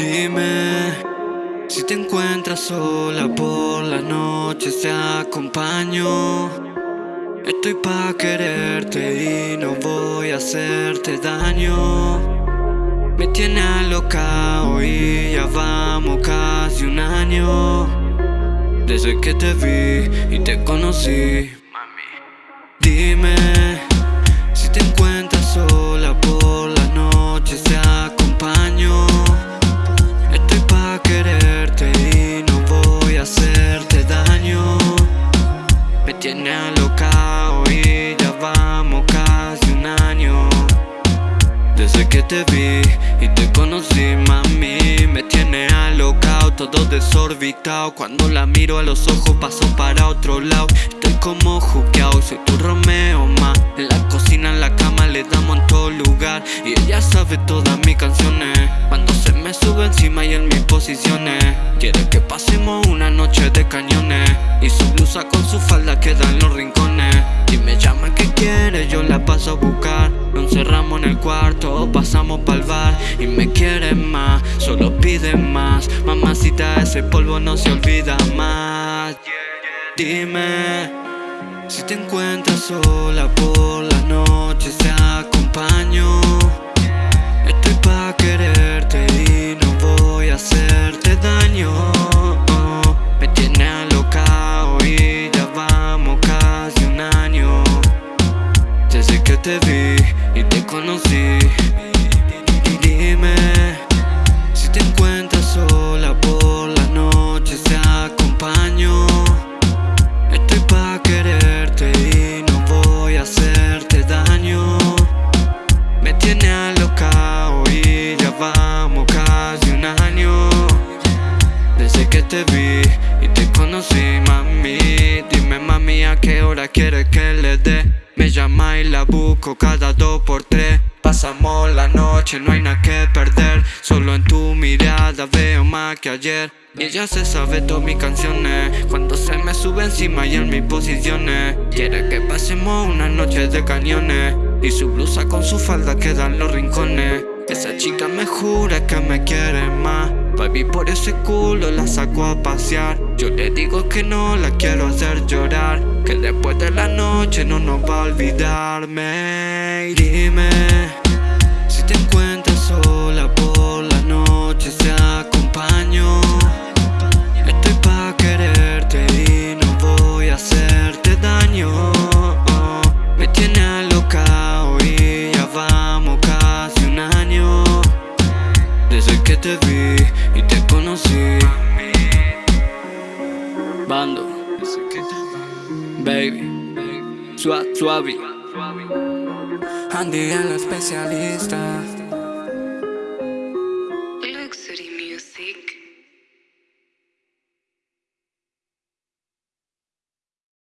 Dime si te encuentras sola por la noche te acompaño. Estoy pa' quererte y no voy a hacerte daño. Me tiene alocado y ya vamos casi un año. Desde que te vi y te conocí. Mami. Dime Desde que te vi y te conocí, mami, me tiene alocado, todo desorbitado. Cuando la miro a los ojos paso para otro lado. Estoy como juqueado, soy tu Romeo más. En la cocina, en la cama le damos en todo lugar y ella sabe todas mis canciones. Cuando se me sube encima y en mis posiciones, quiere que pasemos una noche de cañones y su blusa con su falda queda en los rincones. Y me llama que quiere, yo la paso a buscar. En el cuarto, pasamos pa'l bar y me quiere más, solo pide más. Mamacita, ese polvo no se olvida más. Dime si te encuentras sola por la noche, te acompaño. Estoy pa' quererte y no voy a hacerte daño. Me tiene alocado y ya vamos casi un año. Desde que te vi Desde que te vi y te conocí, mami. Dime, mami, a qué hora quieres que le dé. Me llama y la busco cada dos por tres. Pasamos la noche, no hay nada que perder. Solo en tu mirada veo más que ayer. Y ella se sabe todas mis canciones. Cuando se me sube encima y en mis posiciones. Quiere que pasemos una noche de cañones. Y su blusa con su falda queda en los rincones. Esa chica me jura que me quiere. Baby, por ese culo la saco a pasear. Yo le digo que no la quiero hacer llorar. Que después de la noche no nos va a olvidarme. Dime suave. Andy el especialista.